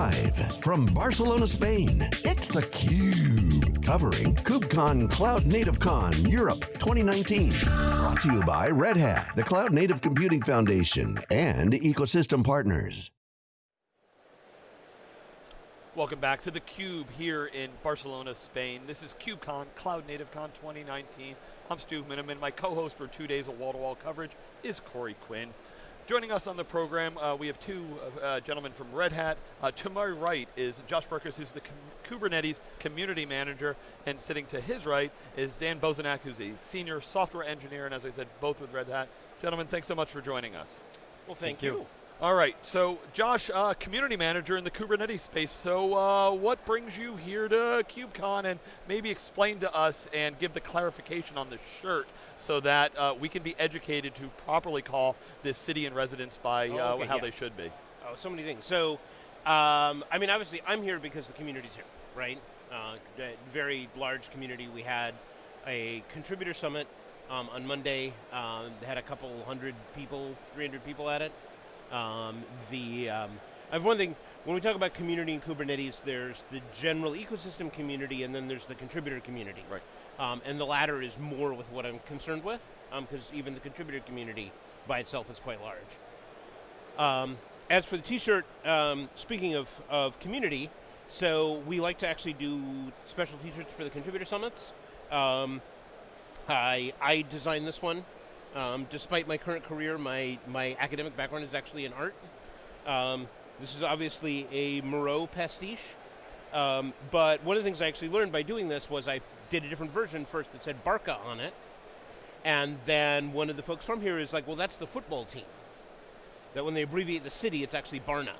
Live from Barcelona, Spain, it's theCUBE. Covering KubeCon Cloud Native Con Europe 2019. Brought to you by Red Hat, the Cloud Native Computing Foundation, and ecosystem partners. Welcome back to theCUBE here in Barcelona, Spain. This is KubeCon, Cloud Native Con 2019. I'm Stu Miniman. My co-host for two days of wall-to-wall -wall coverage is Corey Quinn. Joining us on the program, uh, we have two uh, gentlemen from Red Hat. Uh, to my right is Josh Berkus, who's the com Kubernetes Community Manager, and sitting to his right is Dan Bosanac, who's a Senior Software Engineer, and as I said, both with Red Hat. Gentlemen, thanks so much for joining us. Well, thank, thank you. you. All right, so Josh, uh, community manager in the Kubernetes space. So uh, what brings you here to KubeCon and maybe explain to us and give the clarification on the shirt so that uh, we can be educated to properly call this city and residence by oh, uh, okay, how yeah. they should be. Oh, so many things. So, um, I mean, obviously I'm here because the community's here, right? Uh, very large community. We had a contributor summit um, on Monday. Um, had a couple hundred people, 300 people at it. Um, the, um, I have one thing, when we talk about community in Kubernetes, there's the general ecosystem community and then there's the contributor community. Right. Um, and the latter is more with what I'm concerned with, because um, even the contributor community by itself is quite large. Um, as for the t-shirt, um, speaking of, of community, so we like to actually do special t-shirts for the contributor summits. I, I designed this one um, despite my current career, my, my academic background is actually in art. Um, this is obviously a Moreau pastiche, um, but one of the things I actually learned by doing this was I did a different version first that said Barca on it, and then one of the folks from here is like, well, that's the football team. That when they abbreviate the city, it's actually Barna.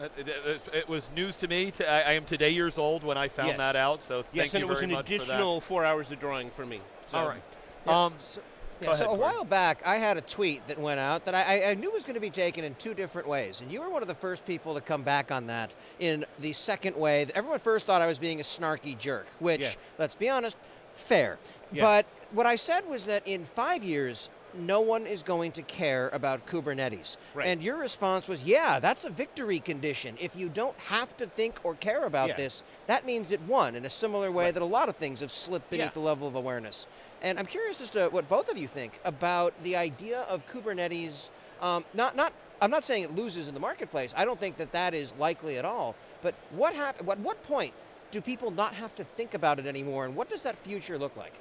It, it, it, was news to me. To, I, I, am today years old when I found yes. that out. So thank yes, you and it was an additional four hours of drawing for me. So. All right. Yeah. Um, so, yeah, so a while back, I had a tweet that went out that I, I, knew was going to be taken in two different ways, and you were one of the first people to come back on that in the second way. Everyone first thought I was being a snarky jerk, which, yeah. let's be honest, fair. But what I said was that in five years, no one is going to care about Kubernetes. Right. And your response was, yeah, that's a victory condition. If you don't have to think or care about yeah. this, that means it won in a similar way right. that a lot of things have slipped beneath yeah. the level of awareness. And I'm curious as to what both of you think about the idea of Kubernetes, um, not, not, I'm not saying it loses in the marketplace, I don't think that that is likely at all, but what hap at what point do people not have to think about it anymore and what does that future look like?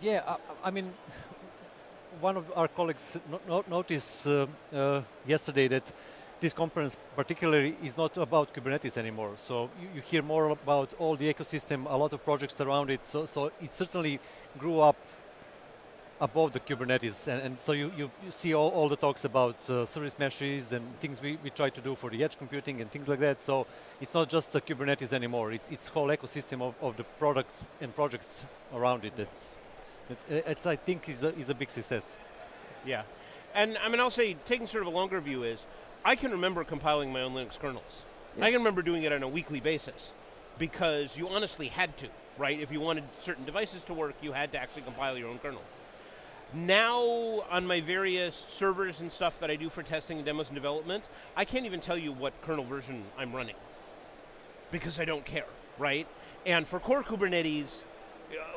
Yeah, I, I mean, one of our colleagues no, noticed uh, uh, yesterday that this conference particularly is not about Kubernetes anymore. So you, you, hear more about all the ecosystem, a lot of projects around it. So, so it certainly grew up above the Kubernetes. And, and so you, you, you, see all, all the talks about uh, service meshes and things we, we try to do for the edge computing and things like that. So it's not just the Kubernetes anymore. It's, it's whole ecosystem of, of the products and projects around it that's, that it's, I think, is a, is a big success. Yeah. And I mean, I'll say, taking sort of a longer view is, I can remember compiling my own Linux kernels. Yes. I can remember doing it on a weekly basis because you honestly had to, right? If you wanted certain devices to work, you had to actually compile your own kernel. Now, on my various servers and stuff that I do for testing and demos and development, I can't even tell you what kernel version I'm running because I don't care, right? And for core Kubernetes,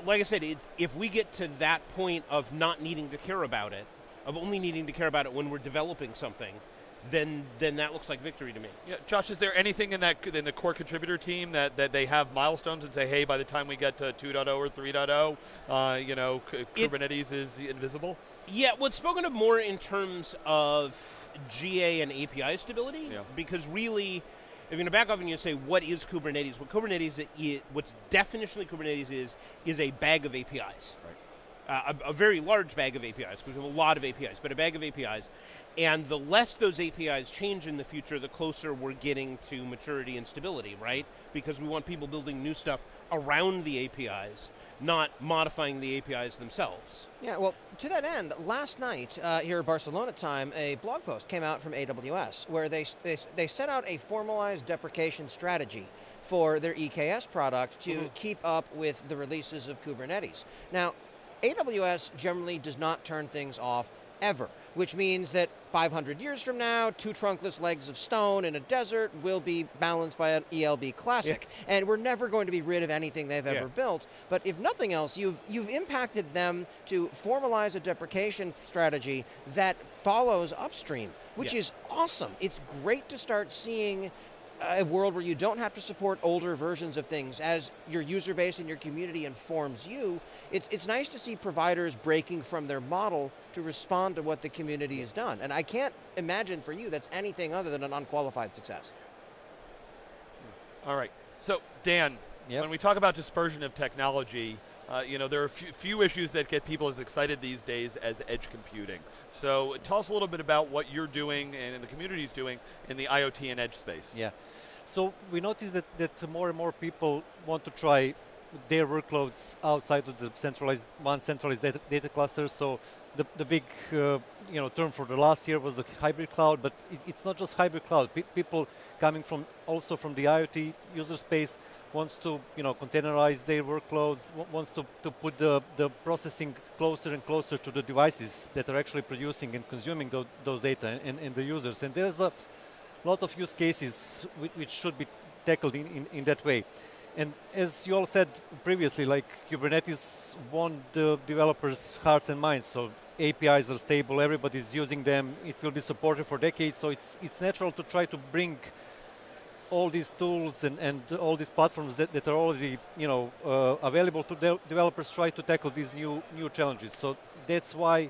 like I said, it, if we get to that point of not needing to care about it, of only needing to care about it when we're developing something, then then that looks like victory to me. Yeah, Josh, is there anything in that in the core contributor team that, that they have milestones and say, hey, by the time we get to 2.0 or 3.0, uh, you know, Kubernetes is invisible? Yeah, what's spoken of more in terms of GA and API stability, yeah. because really, if you're going to back off and you say, what is Kubernetes? What Kubernetes is, what's definitionally Kubernetes is, is a bag of APIs. Right. Uh, a, a, very large bag of APIs, because we have a lot of APIs, but a bag of APIs. And the less those APIs change in the future, the closer we're getting to maturity and stability, right? Because we want people building new stuff around the APIs, not modifying the APIs themselves. Yeah, well, to that end, last night uh, here at Barcelona time, a blog post came out from AWS where they, they, they set out a formalized deprecation strategy for their EKS product to mm -hmm. keep up with the releases of Kubernetes. Now, AWS generally does not turn things off ever. Which means that 500 years from now, two trunkless legs of stone in a desert will be balanced by an ELB Classic. Yeah. And we're never going to be rid of anything they've ever yeah. built. But if nothing else, you've, you've impacted them to formalize a deprecation strategy that follows upstream, which yeah. is awesome. It's great to start seeing a world where you don't have to support older versions of things as your user base and your community informs you. It's, it's nice to see providers breaking from their model to respond to what the community has done. And I can't imagine for you that's anything other than an unqualified success. All right. So, Dan, yep. when we talk about dispersion of technology, uh, you know, there are a few, few, issues that get people as excited these days as edge computing. So tell us a little bit about what you're doing and the community is doing in the IoT and edge space. Yeah. So we noticed that, that more and more people want to try their workloads outside of the centralized one centralized data, data cluster. So the, the big uh, you know term for the last year was the hybrid cloud, but it, it's not just hybrid cloud. People coming from also from the IoT user space wants to you know containerize their workloads, wants to, to put the, the processing closer and closer to the devices that are actually producing and consuming those, those data and, and the users. And there's a lot of use cases which, which should be tackled in, in, in, that way. And as you all said previously, like Kubernetes won the developers' hearts and minds. So APIs are stable, everybody's using them, it will be supported for decades. So it's, it's natural to try to bring all these tools and, and all these platforms that, that are already you know, uh, available to de developers try to tackle these new, new challenges. So that's why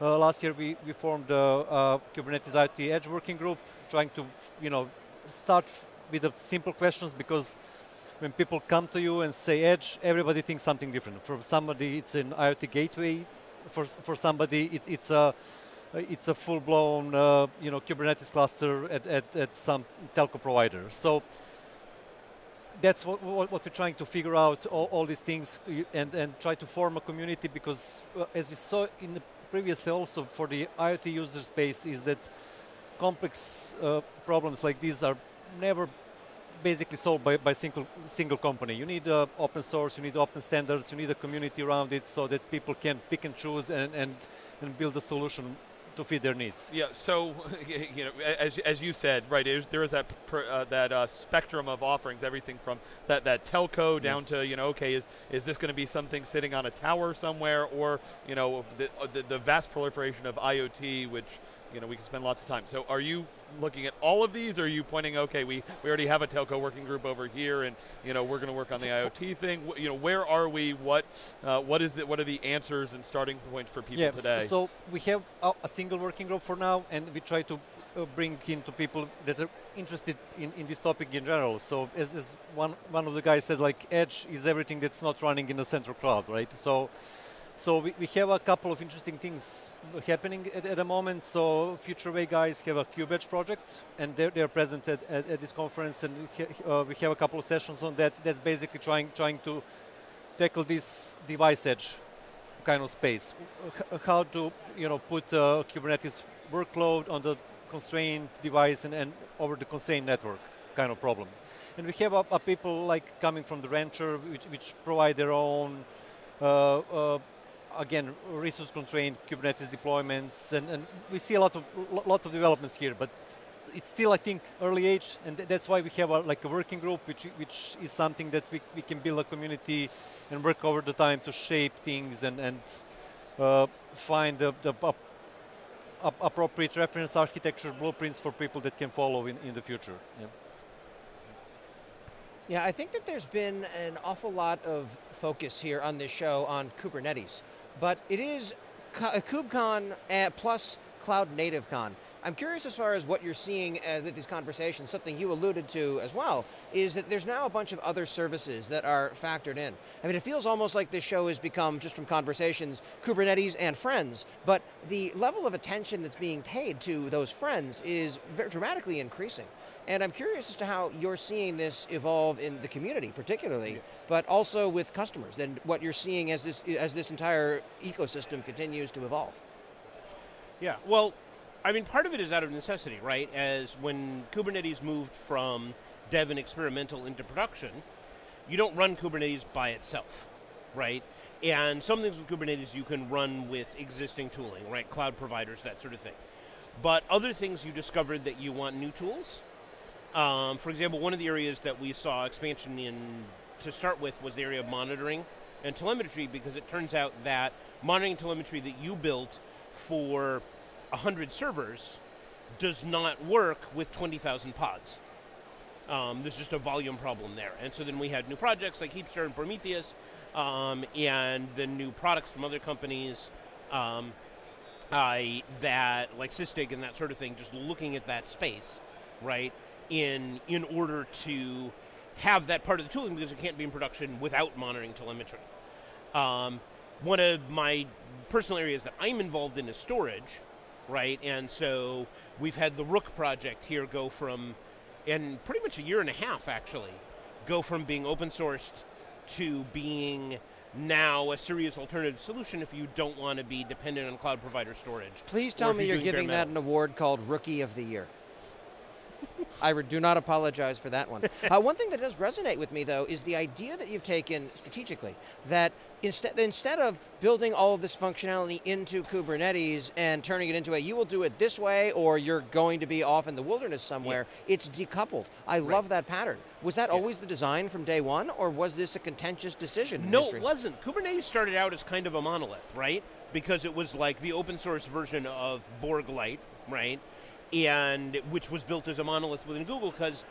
uh, last year we, we formed a, a, Kubernetes IoT Edge working group, trying to you know, start with the simple questions because when people come to you and say Edge, everybody thinks something different. For somebody, it's an IoT gateway. For, for somebody, it, it's a uh, it's a full-blown, uh, you know, Kubernetes cluster at, at, at, some telco provider. So that's what, what, what, we're trying to figure out, all, all, these things, and, and try to form a community because, uh, as we saw in the previously also for the IoT user space, is that complex uh, problems like these are never basically solved by, by single single company. You need uh, open source, you need open standards, you need a community around it so that people can pick and choose and, and, and build a solution to fit their needs. Yeah. So, you know, as, as you said, right, there is that uh, that uh, spectrum of offerings, everything from that that telco down to you know, okay, is is this going to be something sitting on a tower somewhere, or you know, the, uh, the, the vast proliferation of IoT, which you know we can spend lots of time. So, are you looking at all of these, or are you pointing, okay, we, we already have a telco working group over here, and you know we're going to work on the IoT thing. You know, where are we? What uh, what is the, what are the answers and starting points for people yeah, today? So we have a, a, single working group for now, and we try to uh, bring into people that are interested in, in this topic in general. So as, as one one of the guys said, like Edge is everything that's not running in a central cloud, right? So so we, we have a couple of interesting things happening at, at the moment. So Futurewei guys have a KubeEdge project, and they're, they're present at, at, at this conference, and we, ha uh, we have a couple of sessions on that. That's basically trying trying to tackle this device edge kind of space. H how to you know put uh, Kubernetes workload on the constrained device and, and over the constrained network kind of problem. And we have people like coming from the Rancher, which, which provide their own uh, uh, again, resource constrained Kubernetes deployments, and, and we see a lot of lot of developments here, but it's still, I think, early age, and th that's why we have a, like a working group, which which is something that we, we can build a community and work over the time to shape things and and uh, find the, the uh, appropriate reference architecture blueprints for people that can follow in, in the future. Yeah. Yeah, I think that there's been an awful lot of focus here on this show on Kubernetes but it is KubeCon uh, plus Cloud Native Con. I'm curious as far as what you're seeing uh, with these conversations, something you alluded to as well, is that there's now a bunch of other services that are factored in. I mean, it feels almost like this show has become, just from conversations, Kubernetes and friends, but the level of attention that's being paid to those friends is very dramatically increasing. And I'm curious as to how you're seeing this evolve in the community, particularly, yeah. but also with customers, and what you're seeing as this, as this entire ecosystem continues to evolve. Yeah, well, I mean, part of it is out of necessity, right? As when Kubernetes moved from dev and experimental into production, you don't run Kubernetes by itself, right? And some things with Kubernetes you can run with existing tooling, right? Cloud providers, that sort of thing. But other things you discovered that you want new tools. Um, for example, one of the areas that we saw expansion in to start with was the area of monitoring and telemetry because it turns out that monitoring telemetry that you built for 100 servers does not work with 20,000 pods. Um, there's just a volume problem there. And so then we had new projects like Heapster and Prometheus, um, and the new products from other companies um, uh, that, like Sysdig and that sort of thing, just looking at that space, right, in, in order to have that part of the tooling because it can't be in production without monitoring telemetry. Um, one of my personal areas that I'm involved in is storage, right? And so we've had the Rook project here go from, in pretty much a year and a half actually, go from being open sourced to being now a serious alternative solution if you don't want to be dependent on cloud provider storage. Please tell me you're, you're giving that an award called Rookie of the Year. I do not apologize for that one. Uh, one thing that does resonate with me, though, is the idea that you've taken strategically that instead instead of building all of this functionality into Kubernetes and turning it into a you will do it this way or you're going to be off in the wilderness somewhere, yeah. it's decoupled. I right. love that pattern. Was that yeah. always the design from day one, or was this a contentious decision? No, it wasn't. Kubernetes started out as kind of a monolith, right? Because it was like the open source version of Borg Lite, right? And which was built as a monolith within Google because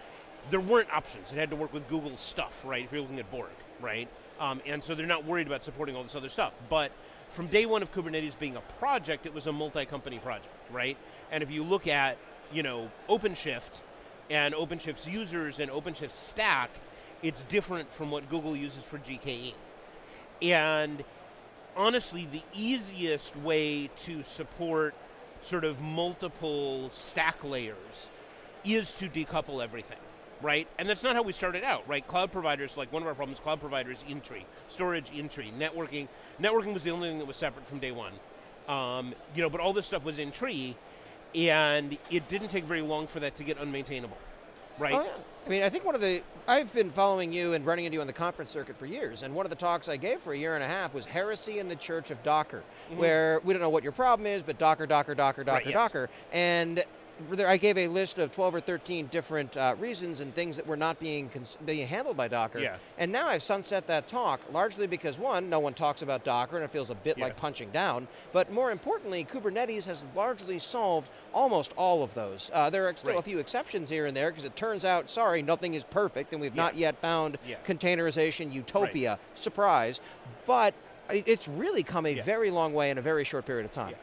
there weren't options. It had to work with Google's stuff, right? If you're looking at Borg, right? Um, and so they're not worried about supporting all this other stuff. But from day one of Kubernetes being a project, it was a multi-company project, right? And if you look at, you know, OpenShift and OpenShift's users and OpenShift's stack, it's different from what Google uses for GKE. And honestly, the easiest way to support sort of multiple stack layers is to decouple everything, right? And that's not how we started out, right? Cloud providers, like one of our problems, cloud providers in tree, storage in tree, networking. Networking was the only thing that was separate from day one. Um, you know, but all this stuff was in tree, and it didn't take very long for that to get unmaintainable right? Oh, yeah. I mean, I think one of the, I've been following you and running into you on the conference circuit for years, and one of the talks I gave for a year and a half was Heresy in the Church of Docker, mm-hmm. where we don't know what your problem is, but Docker, Docker, Docker, Docker, right, yes. Docker. And I gave a list of 12 or 13 different uh, reasons and things that were not being being handled by Docker. Yeah. And now I've sunset that talk largely because one, no one talks about Docker and it feels a bit yeah. like punching down. But more importantly, Kubernetes has largely solved almost all of those. Uh, there are still right. a few exceptions here and there because it turns out, sorry, nothing is perfect and we've yeah. not yet found containerization utopia. Right. Surprise. But it's really come a very long way in a very short period of time.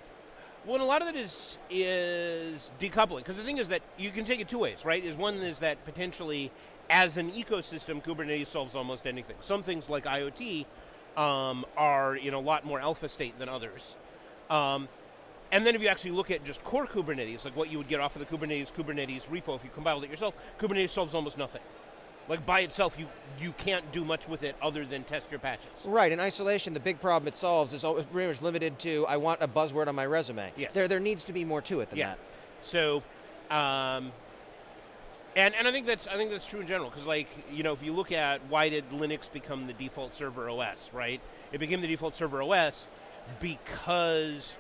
Well, a lot of it is is decoupling because the thing is that you can take it two ways, right? Is one is that potentially, as an ecosystem, Kubernetes solves almost anything. Some things like IoT um, are in a lot more alpha state than others. Um, and then if you actually look at just core Kubernetes, like what you would get off of the Kubernetes Kubernetes repo if you compiled it yourself, Kubernetes solves almost nothing. Like by itself, you you can't do much with it other than test your patches. Right. In isolation, the big problem it solves is pretty much limited to I want a buzzword on my resume. Yes. There there needs to be more to it than yeah. that. So, um, and and I think that's I think that's true in general because like you know if you look at why did Linux become the default server OS, right? It became the default server OS because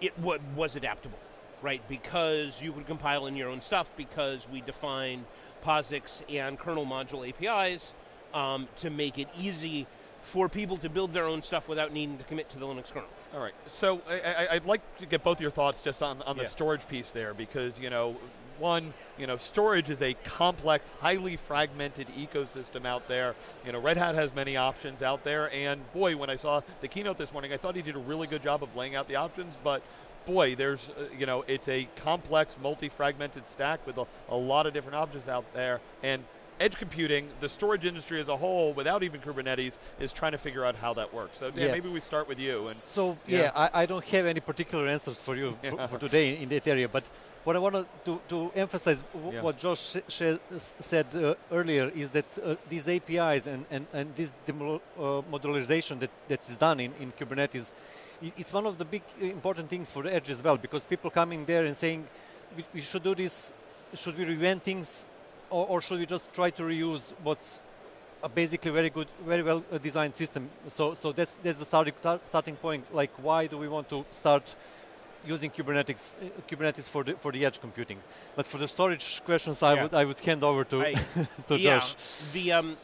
it was adaptable, right? Because you could compile in your own stuff because we defined POSIX and kernel module APIs um, to make it easy for people to build their own stuff without needing to commit to the Linux kernel. All right. So I, would like to get both your thoughts just on, on yeah. the storage piece there because, you know, one, you know, storage is a complex, highly fragmented ecosystem out there. You know, Red Hat has many options out there, and boy, when I saw the keynote this morning, I thought he did a really good job of laying out the options, but boy, there's, uh, you know, it's a complex, multi-fragmented stack with a, a lot of different objects out there. And edge computing, the storage industry as a whole, without even Kubernetes, is trying to figure out how that works. So Dan, yeah. maybe we start with you. And so yeah, yeah I, I, don't have any particular answers for you for, for, today in that area, but what I want to, to emphasize, yeah. what Josh said uh, earlier, is that uh, these APIs and, and, and this uh, modularization that, that is done in, in Kubernetes it's one of the big uh, important things for the edge as well because people coming there and saying we, we should do this should we reinvent things or, or, should we just try to reuse what's a basically very good, very well uh, designed system. So, so that's that's the starting starting point. Like, why do we want to start using Kubernetes uh, Kubernetes for the for the edge computing? But for the storage questions, I would I would hand over to I, to yeah, Josh. The um,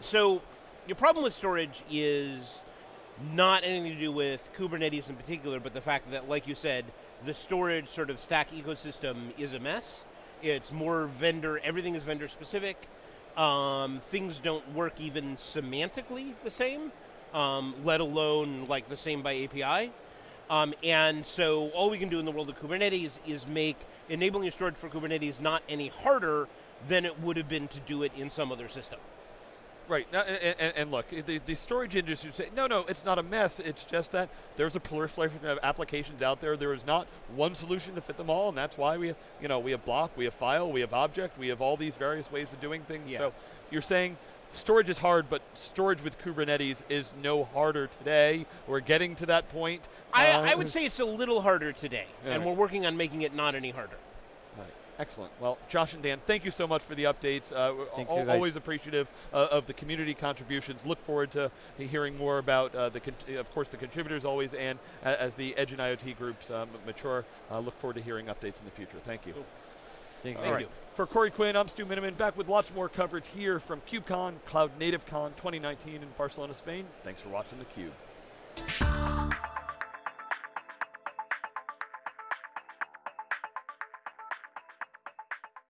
so your problem with storage is not anything to do with Kubernetes in particular, but the fact that, like you said, the storage sort of stack ecosystem is a mess. It's more vendor, everything is vendor specific. Um, things don't work even semantically the same, um, let alone like the same by API. Um, and so all we can do in the world of Kubernetes is make enabling storage for Kubernetes not any harder than it would have been to do it in some other system. Right, now, and, and, and, look, the, the storage industry say, no, no, it's not a mess. It's just that there's a proliferation of applications out there. There is not one solution to fit them all, and that's why we, have, you know, we have block, we have file, we have object, we have all these various ways of doing things. Yeah. So you're saying storage is hard, but storage with Kubernetes is no harder today. We're getting to that point. I, uh, I would say it's a little harder today, yeah. and we're working on making it not any harder. Excellent. Well, Josh and Dan, thank you so much for the updates. Uh, thank you always appreciative uh, of the community contributions. Look forward to hearing more about uh, the, of course, the contributors always, and as the Edge and IoT groups um, mature. Uh, look forward to hearing updates in the future. Thank you. Cool. Thank, you. Right. For Corey Quinn, I'm Stu Miniman, back with lots more coverage here from KubeCon, Cloud Native Con 2019 in Barcelona, Spain. Thanks for watching theCUBE.